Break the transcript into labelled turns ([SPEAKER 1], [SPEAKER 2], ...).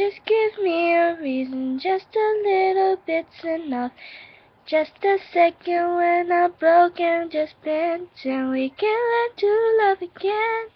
[SPEAKER 1] Just give me a reason, just a little bit's enough. Just a second when I'm broken, just bend and we can learn to love again.